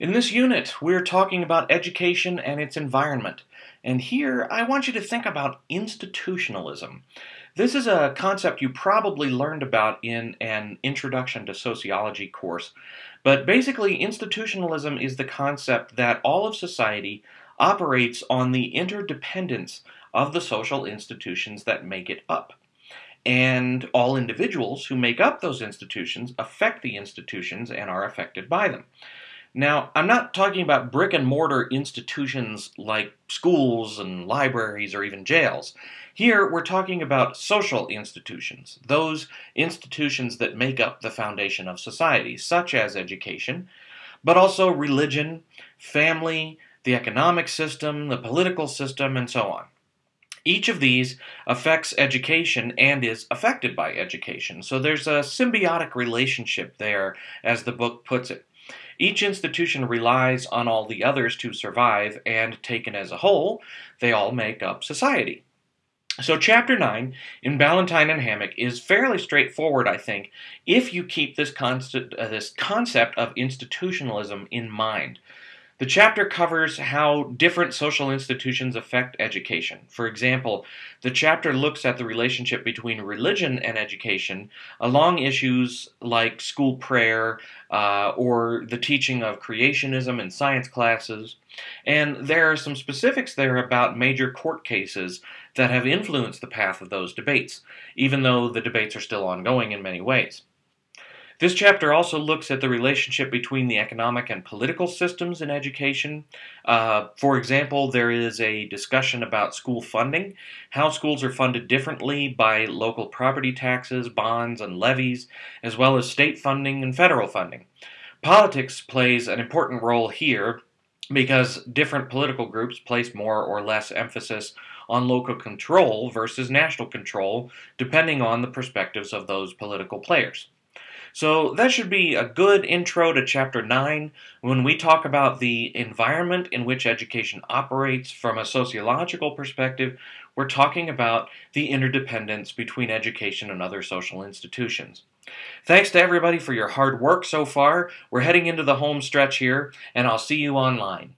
In this unit, we're talking about education and its environment. And here, I want you to think about institutionalism. This is a concept you probably learned about in an Introduction to Sociology course. But basically, institutionalism is the concept that all of society operates on the interdependence of the social institutions that make it up. And all individuals who make up those institutions affect the institutions and are affected by them. Now, I'm not talking about brick and mortar institutions like schools and libraries or even jails. Here, we're talking about social institutions, those institutions that make up the foundation of society, such as education, but also religion, family, the economic system, the political system, and so on. Each of these affects education and is affected by education. So there's a symbiotic relationship there, as the book puts it. Each institution relies on all the others to survive, and taken as a whole, they all make up society. So, chapter 9 in Ballantine and Hammack is fairly straightforward, I think, if you keep this, concept, uh, this concept of institutionalism in mind. The chapter covers how different social institutions affect education. For example, the chapter looks at the relationship between religion and education along issues like school prayer uh, or the teaching of creationism in science classes. And there are some specifics there about major court cases that have influenced the path of those debates, even though the debates are still ongoing in many ways. This chapter also looks at the relationship between the economic and political systems in education. Uh, for example, there is a discussion about school funding, how schools are funded differently by local property taxes, bonds, and levies, as well as state funding and federal funding. Politics plays an important role here because different political groups place more or less emphasis on local control versus national control, depending on the perspectives of those political players. So that should be a good intro to Chapter 9 when we talk about the environment in which education operates from a sociological perspective. We're talking about the interdependence between education and other social institutions. Thanks to everybody for your hard work so far. We're heading into the home stretch here, and I'll see you online.